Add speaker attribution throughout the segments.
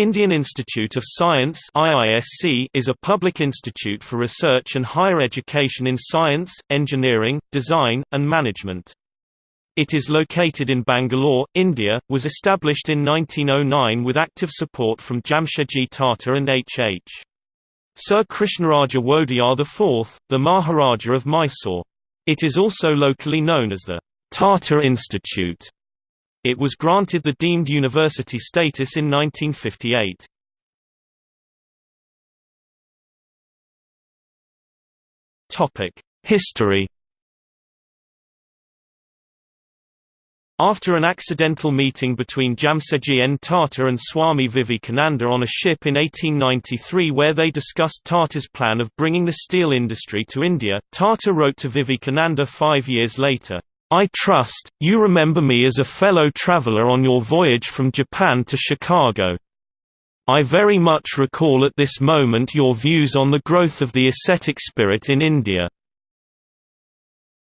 Speaker 1: Indian Institute of Science is a public institute for research and higher education in science, engineering, design, and management. It is located in Bangalore, India, was established in 1909 with active support from Jamshedji Tata and H.H. Sir Krishnaraja Wodeyar IV, the Maharaja of Mysore. It is also locally known as the Tata Institute. It was granted the deemed university status in 1958. History After an accidental meeting between Jamsetji N. Tata and Swami Vivekananda on a ship in 1893 where they discussed Tata's plan of bringing the steel industry to India, Tata wrote to Vivekananda five years later, I trust, you remember me as a fellow traveler on your voyage from Japan to Chicago. I very much recall at this moment your views on the growth of the ascetic spirit in India.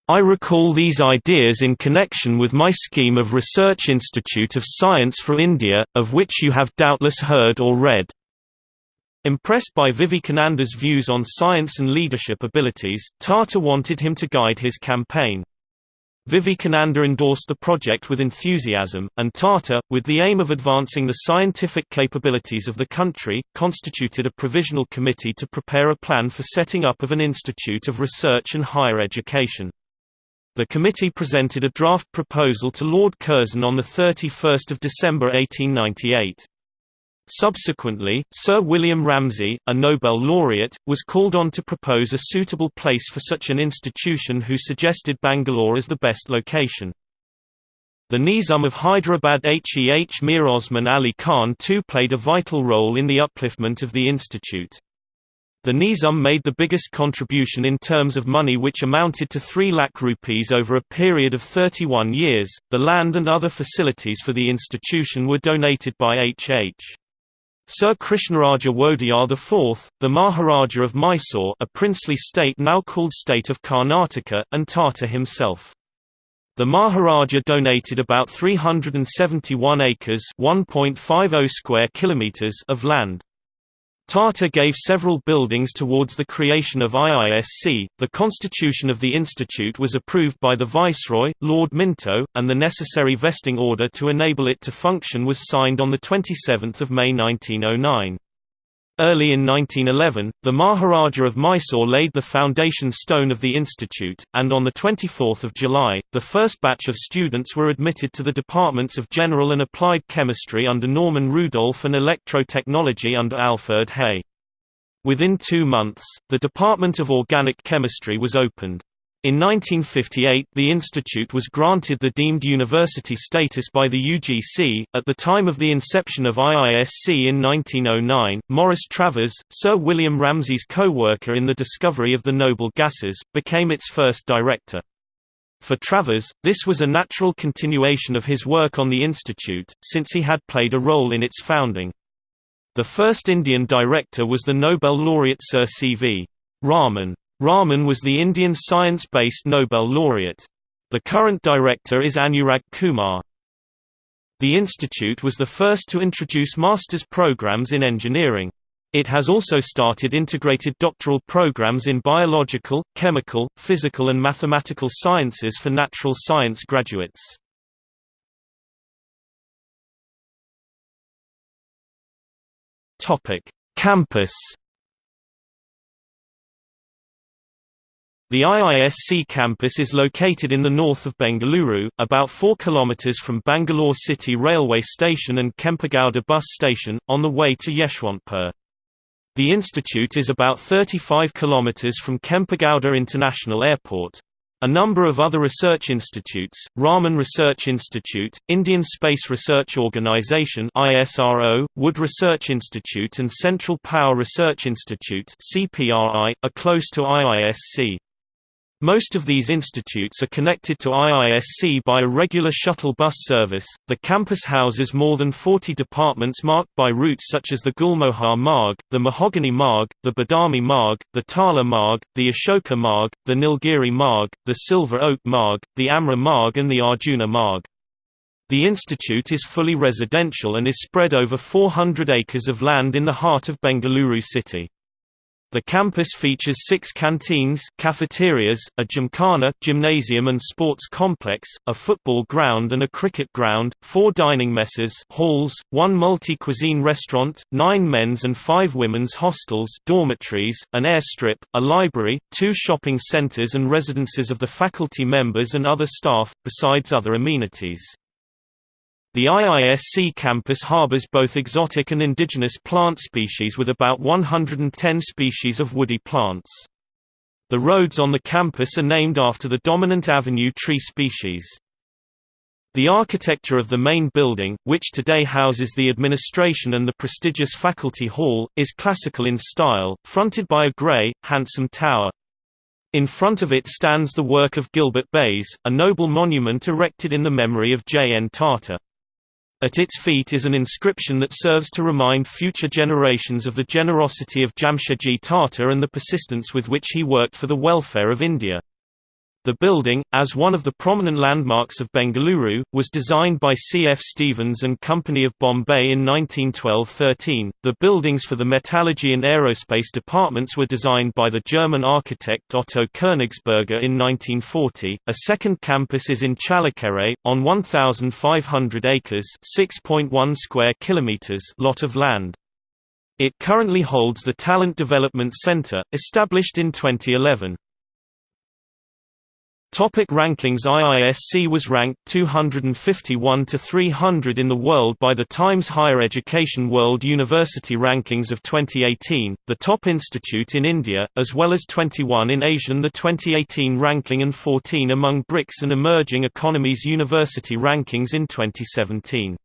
Speaker 1: I recall these ideas in connection with my scheme of Research Institute of Science for India, of which you have doubtless heard or read. Impressed by Vivekananda's views on science and leadership abilities, Tata wanted him to guide his campaign. Vivekananda endorsed the project with enthusiasm, and Tata, with the aim of advancing the scientific capabilities of the country, constituted a provisional committee to prepare a plan for setting up of an institute of research and higher education. The committee presented a draft proposal to Lord Curzon on 31 December 1898. Subsequently, Sir William Ramsay, a Nobel laureate, was called on to propose a suitable place for such an institution who suggested Bangalore as the best location. The Nizam of Hyderabad Heh Mir Osman Ali Khan too played a vital role in the upliftment of the institute. The Nizam made the biggest contribution in terms of money which amounted to 3 lakh rupees over a period of 31 years. The land and other facilities for the institution were donated by H.H. Sir Krishnaraja Wodeyar IV, the Maharaja of Mysore a princely state now called State of Karnataka, and Tata himself. The Maharaja donated about 371 acres oh square kilometers of land. Tata gave several buildings towards the creation of IISC. The constitution of the institute was approved by the Viceroy, Lord Minto, and the necessary vesting order to enable it to function was signed on the 27 May 1909. Early in 1911, the Maharaja of Mysore laid the foundation stone of the institute, and on 24 July, the first batch of students were admitted to the departments of General and Applied Chemistry under Norman Rudolph and Electrotechnology under Alfred Hay. Within two months, the Department of Organic Chemistry was opened. In 1958 the institute was granted the deemed university status by the UGC. At the time of the inception of IISC in 1909, Morris Travers, Sir William Ramsay's co-worker in the discovery of the noble gases, became its first director. For Travers, this was a natural continuation of his work on the institute, since he had played a role in its founding. The first Indian director was the Nobel laureate Sir C.V. Raman. Raman was the Indian science-based Nobel laureate. The current director is Anurag Kumar. The institute was the first to introduce master's programs in engineering. It has also started integrated doctoral programs in biological, chemical, physical and mathematical sciences for natural science graduates. Campus The IISC campus is located in the north of Bengaluru, about 4 km from Bangalore City Railway Station and Kempegowda bus station, on the way to Yeshwantpur. The institute is about 35 km from Kempegowda International Airport. A number of other research institutes, Raman Research Institute, Indian Space Research Organisation ISRO, Wood Research Institute and Central Power Research Institute CPRI, are close to IISC. Most of these institutes are connected to IISC by a regular shuttle bus service. The campus houses more than 40 departments marked by routes such as the Gulmohar Marg, the Mahogany Marg, the Badami Marg, the Tala Marg, the Ashoka Marg, the Nilgiri Marg, the Silver Oak Marg, the Amra Marg, and the Arjuna Marg. The institute is fully residential and is spread over 400 acres of land in the heart of Bengaluru city. The campus features six canteens cafeterias, a gymkhana gymnasium and sports complex, a football ground and a cricket ground, four dining messes halls, one multi-cuisine restaurant, nine men's and five women's hostels dormitories, an airstrip, a library, two shopping centres and residences of the faculty members and other staff, besides other amenities. The IISC campus harbors both exotic and indigenous plant species with about 110 species of woody plants. The roads on the campus are named after the dominant avenue tree species. The architecture of the main building, which today houses the administration and the prestigious faculty hall, is classical in style, fronted by a grey, handsome tower. In front of it stands the work of Gilbert Bayes, a noble monument erected in the memory of J. N. Tata. At its feet is an inscription that serves to remind future generations of the generosity of Jamshedji Tata and the persistence with which he worked for the welfare of India. The building, as one of the prominent landmarks of Bengaluru, was designed by C. F. Stevens and Company of Bombay in 1912–13. The buildings for the metallurgy and aerospace departments were designed by the German architect Otto Königsberger in 1940. A second campus is in Challakere, on 1,500 acres (6.1 square kilometers) lot of land. It currently holds the Talent Development Center, established in 2011. Topic rankings IISC was ranked 251 to 300 in the world by the Times Higher Education World University Rankings of 2018, the top institute in India, as well as 21 in Asian the 2018 ranking and 14 among BRICS and Emerging Economies University Rankings in 2017.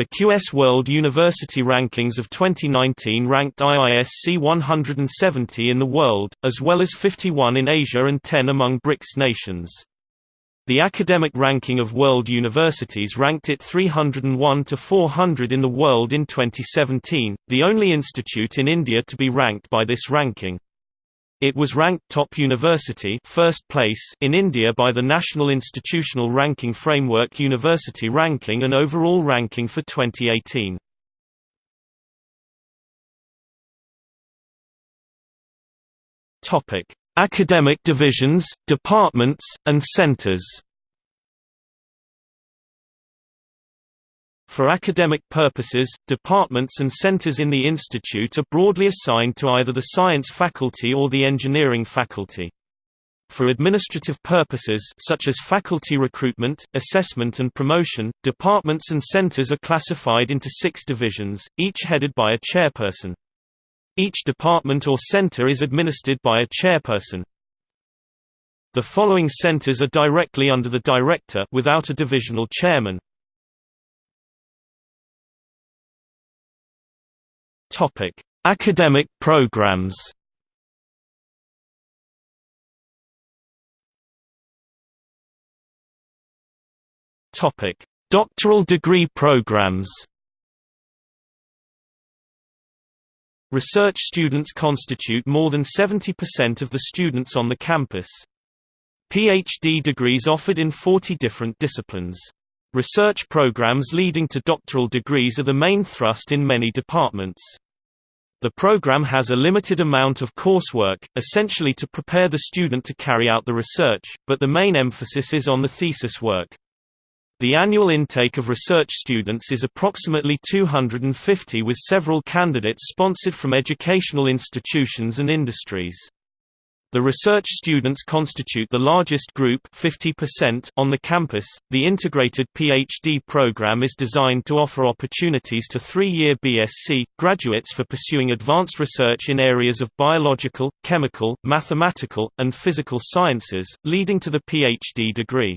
Speaker 1: The QS World University Rankings of 2019 ranked IISC 170 in the world, as well as 51 in Asia and 10 among BRICS nations. The academic ranking of world universities ranked it 301 to 400 in the world in 2017, the only institute in India to be ranked by this ranking. It was ranked top university first place in India by the National Institutional Ranking Framework University Ranking and Overall Ranking for 2018. Topic: Academic divisions, departments, and centers. For academic purposes, departments and centers in the institute are broadly assigned to either the science faculty or the engineering faculty. For administrative purposes such as faculty recruitment, assessment and promotion, departments and centers are classified into six divisions, each headed by a chairperson. Each department or center is administered by a chairperson. The following centers are directly under the director without a divisional chairman. Topic: Academic programs. Topic: Doctoral degree programs. Research students constitute more than 70% of the students on the campus. PhD degrees offered in 40 different disciplines. Research programs leading to doctoral degrees are the main thrust in many departments. The program has a limited amount of coursework, essentially to prepare the student to carry out the research, but the main emphasis is on the thesis work. The annual intake of research students is approximately 250 with several candidates sponsored from educational institutions and industries. The research students constitute the largest group 50% on the campus. The integrated PhD program is designed to offer opportunities to three-year BSc graduates for pursuing advanced research in areas of biological, chemical, mathematical, and physical sciences, leading to the PhD degree.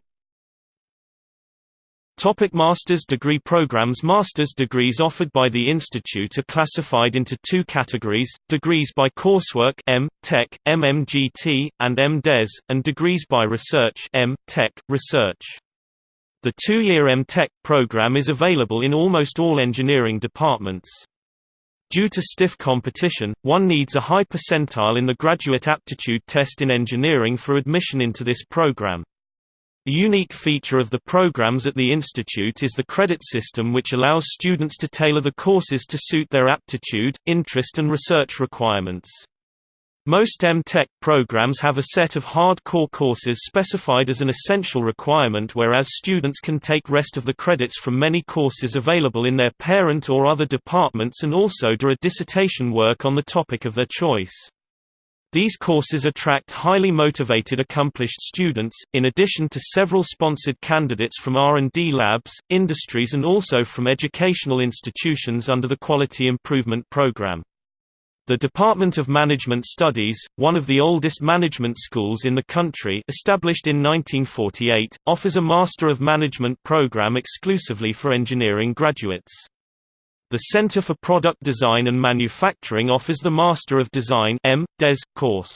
Speaker 1: Topic master's degree programs Master's degrees offered by the institute are classified into two categories, degrees by coursework M. Tech, MMGT, and M.Des, and degrees by research M. Tech, Research. The two-year M. Tech program is available in almost all engineering departments. Due to stiff competition, one needs a high percentile in the graduate aptitude test in engineering for admission into this program. A unique feature of the programs at the institute is the credit system which allows students to tailor the courses to suit their aptitude, interest and research requirements. Most M.Tech programs have a set of hard-core courses specified as an essential requirement whereas students can take rest of the credits from many courses available in their parent or other departments and also do a dissertation work on the topic of their choice. These courses attract highly motivated accomplished students, in addition to several sponsored candidates from R&D labs, industries and also from educational institutions under the Quality Improvement Program. The Department of Management Studies, one of the oldest management schools in the country established in 1948, offers a Master of Management program exclusively for engineering graduates. The Center for Product Design and Manufacturing offers the Master of Design M. Des course.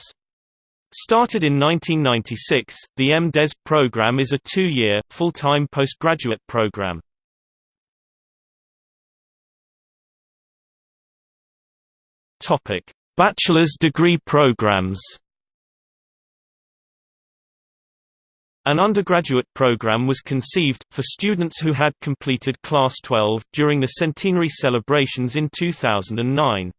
Speaker 1: Started in 1996, the M.Des program is a two-year, full-time postgraduate program. Bachelor's degree programs An undergraduate program was conceived, for students who had completed Class 12, during the centenary celebrations in 2009.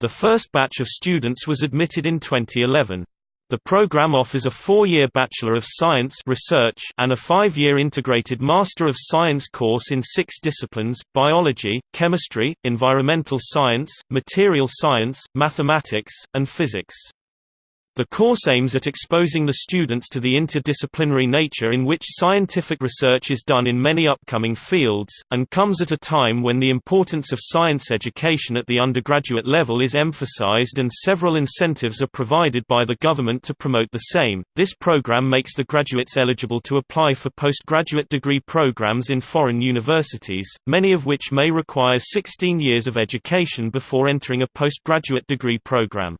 Speaker 1: The first batch of students was admitted in 2011. The program offers a four-year Bachelor of Science research and a five-year integrated Master of Science course in six disciplines, biology, chemistry, environmental science, material science, mathematics, and physics. The course aims at exposing the students to the interdisciplinary nature in which scientific research is done in many upcoming fields, and comes at a time when the importance of science education at the undergraduate level is emphasized and several incentives are provided by the government to promote the same. This program makes the graduates eligible to apply for postgraduate degree programs in foreign universities, many of which may require 16 years of education before entering a postgraduate degree program.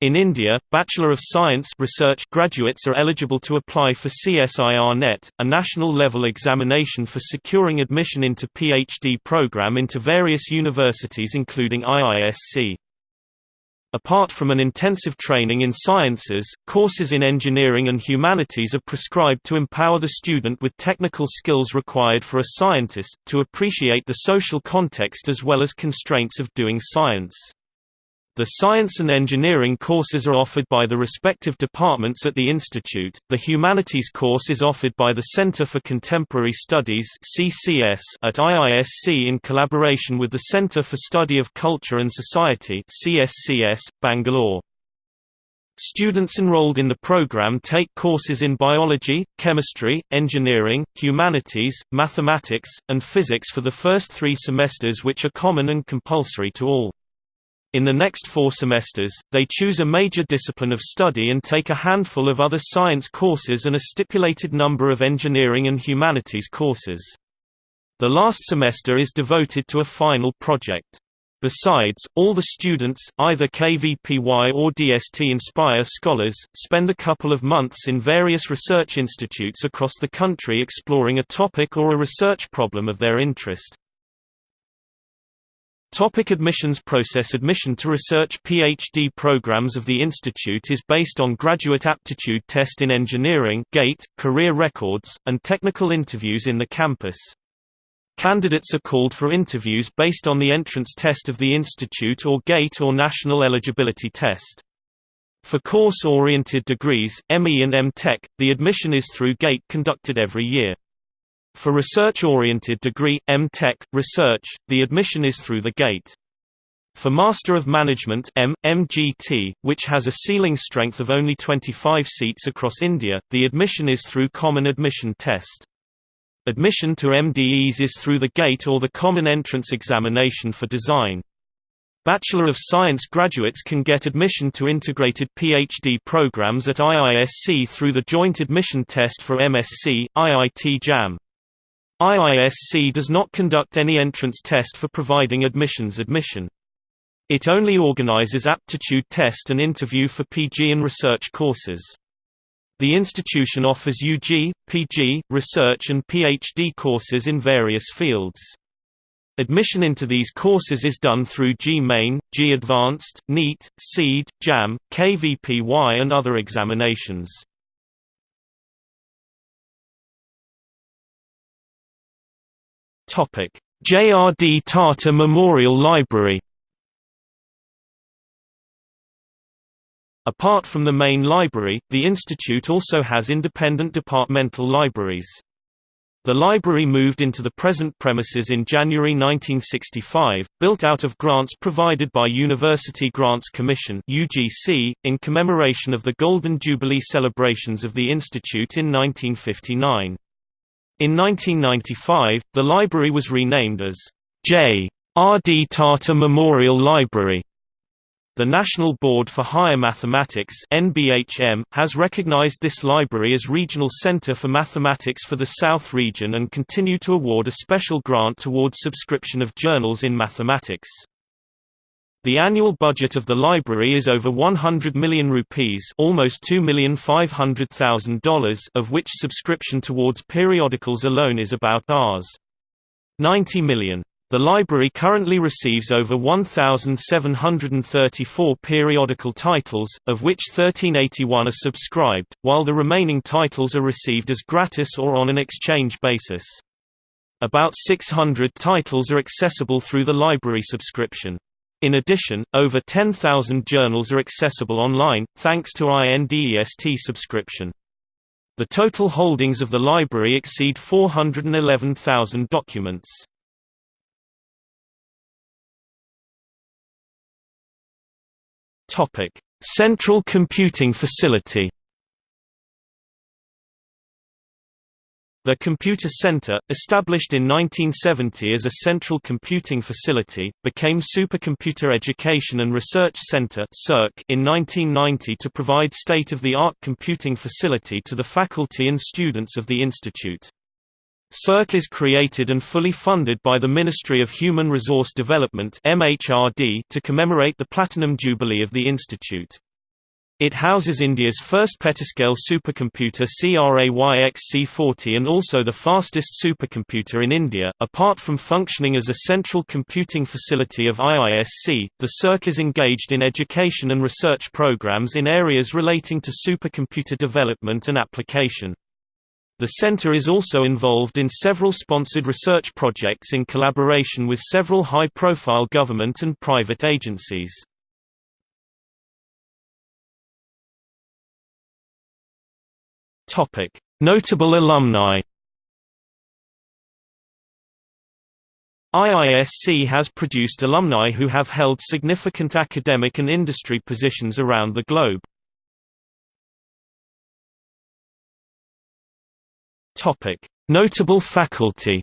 Speaker 1: In India, Bachelor of Science research graduates are eligible to apply for CSIR NET, a national-level examination for securing admission into PhD program into various universities including IISc. Apart from an intensive training in sciences, courses in engineering and humanities are prescribed to empower the student with technical skills required for a scientist, to appreciate the social context as well as constraints of doing science. The science and engineering courses are offered by the respective departments at the institute. The humanities course is offered by the Center for Contemporary Studies (CCS) at IISc in collaboration with the Center for Study of Culture and Society (CSCS), Bangalore. Students enrolled in the program take courses in biology, chemistry, engineering, humanities, mathematics, and physics for the first three semesters which are common and compulsory to all. In the next four semesters, they choose a major discipline of study and take a handful of other science courses and a stipulated number of engineering and humanities courses. The last semester is devoted to a final project. Besides, all the students, either KVPY or DST Inspire scholars, spend a couple of months in various research institutes across the country exploring a topic or a research problem of their interest. Topic admissions process Admission to research PhD programs of the institute is based on Graduate Aptitude Test in Engineering GATE, career records, and technical interviews in the campus. Candidates are called for interviews based on the entrance test of the institute or GATE or National Eligibility Test. For course-oriented degrees, ME and M.Tech, the admission is through GATE conducted every year. For research-oriented degree, M.Tech, research, the admission is through the GATE. For Master of Management M, MGT, which has a ceiling strength of only 25 seats across India, the admission is through Common Admission Test. Admission to M.Des is through the GATE or the Common Entrance Examination for Design. Bachelor of Science graduates can get admission to integrated PhD programs at IISc through the Joint Admission Test for MSc, IIT JAM. IISc does not conduct any entrance test for providing admissions admission. It only organizes aptitude test and interview for PG and research courses. The institution offers UG, PG, research and PhD courses in various fields. Admission into these courses is done through JEE Main, G-Advanced, NEET, CEED, JAM, KVPY and other examinations. J.R.D. Tata Memorial Library Apart from the main library, the institute also has independent departmental libraries. The library moved into the present premises in January 1965, built out of grants provided by University Grants Commission (UGC) in commemoration of the Golden Jubilee celebrations of the institute in 1959. In 1995, the library was renamed as J. R. D. Tata Memorial Library. The National Board for Higher Mathematics (NBHM) has recognized this library as Regional Center for Mathematics for the South region and continue to award a special grant towards subscription of journals in mathematics. The annual budget of the library is over 100 million rupees, almost $2,500,000, of which subscription towards periodicals alone is about Rs. 90 million. The library currently receives over 1,734 periodical titles, of which 1381 are subscribed, while the remaining titles are received as gratis or on an exchange basis. About 600 titles are accessible through the library subscription. In addition, over 10,000 journals are accessible online, thanks to INDEST subscription. The total holdings of the library exceed 411,000 documents. Central Computing Facility. The Computer Center, established in 1970 as a central computing facility, became Supercomputer Education and Research Center in 1990 to provide state-of-the-art computing facility to the faculty and students of the institute. SERC is created and fully funded by the Ministry of Human Resource Development to commemorate the Platinum Jubilee of the institute. It houses India's first petascale supercomputer Cray XC40 and also the fastest supercomputer in India. Apart from functioning as a central computing facility of IISC, the SERC is engaged in education and research programs in areas relating to supercomputer development and application. The center is also involved in several sponsored research projects in collaboration with several high-profile government and private agencies. Notable alumni IISC has produced alumni who have held significant academic and industry positions around the globe. Topic: Notable faculty.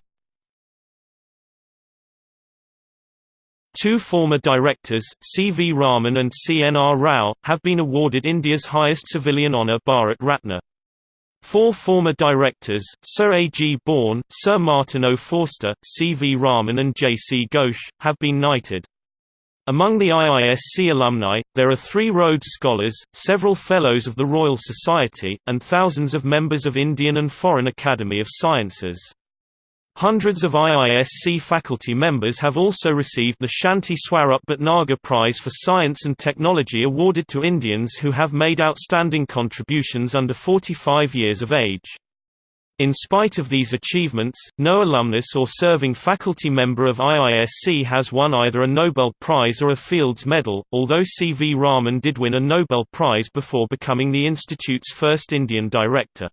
Speaker 1: Two former directors, C. V. Raman and C. N. R. Rao, have been awarded India's highest civilian honour Bharat Ratna. Four former directors, Sir A. G. Bourne, Sir Martin O. Forster, C. V. Raman and J. C. Ghosh, have been knighted. Among the IISC alumni, there are three Rhodes Scholars, several Fellows of the Royal Society, and thousands of members of Indian and Foreign Academy of Sciences. Hundreds of IISC faculty members have also received the Shanti Swarup Bhatnagar Prize for Science and Technology awarded to Indians who have made outstanding contributions under 45 years of age. In spite of these achievements, no alumnus or serving faculty member of IISC has won either a Nobel Prize or a Fields Medal, although C. V. Raman did win a Nobel Prize before becoming the institute's first Indian director.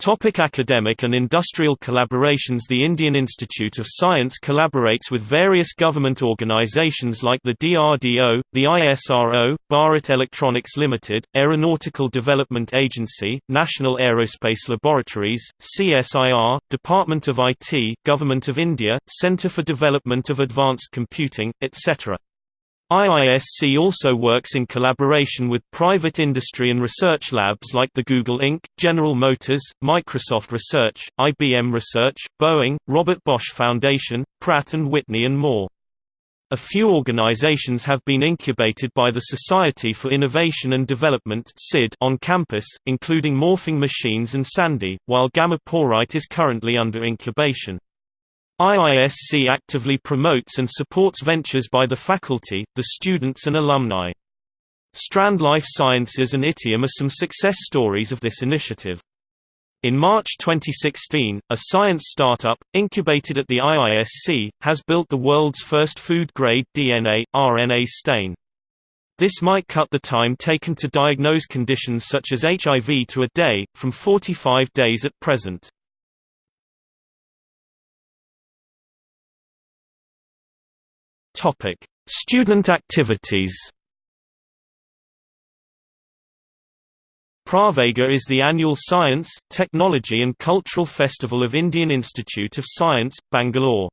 Speaker 1: Topic academic and industrial collaborations The Indian Institute of Science collaborates with various government organizations like the DRDO, the ISRO, Bharat Electronics Limited, Aeronautical Development Agency, National Aerospace Laboratories, CSIR, Department of IT, Government of India, Centre for Development of Advanced Computing, etc. IISC also works in collaboration with private industry and research labs like the Google Inc., General Motors, Microsoft Research, IBM Research, Boeing, Robert Bosch Foundation, Pratt & Whitney and more. A few organizations have been incubated by the Society for Innovation and Development on campus, including Morphing Machines and Sandy, while Gamma Porite is currently under incubation. IISC actively promotes and supports ventures by the faculty, the students and alumni. Strand Life Sciences and Ittiam are some success stories of this initiative. In March 2016, a science startup, incubated at the IISc, has built the world's first food-grade DNA, RNA stain. This might cut the time taken to diagnose conditions such as HIV to a day, from 45 days at present. Student activities Pravega is the annual science, technology and cultural festival of Indian Institute of Science, Bangalore.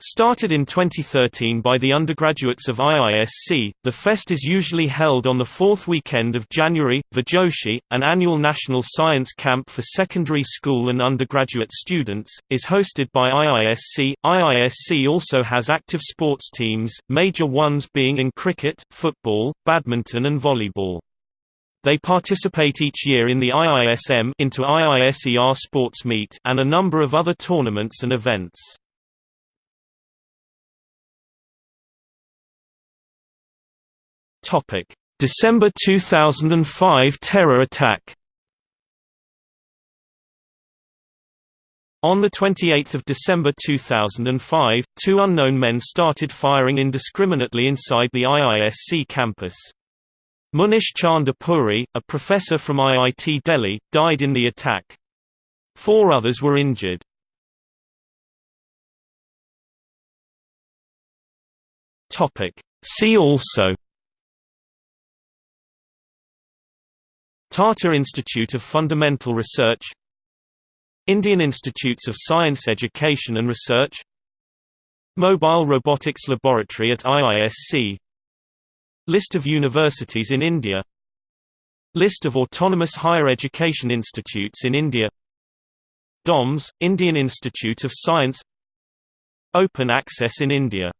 Speaker 1: Started in 2013 by the undergraduates of IISc, the fest is usually held on the fourth weekend of January. Vijyoshi, an annual national science camp for secondary school and undergraduate students, is hosted by IISc. IISc also has active sports teams, major ones being in cricket, football, badminton and volleyball. They participate each year in the IISM into IISER Sports Meet and a number of other tournaments and events. Topic: December 2005 terror attack. On 28 December 2005, two unknown men started firing indiscriminately inside the IISc campus. Munish Chandra Puri, a professor from IIT Delhi, died in the attack. Four others were injured. See also Tata Institute of Fundamental Research Indian Institutes of Science Education and Research Mobile Robotics Laboratory at IISc List of universities in India List of autonomous higher education institutes in India DOMS, Indian Institute of Science Open access in India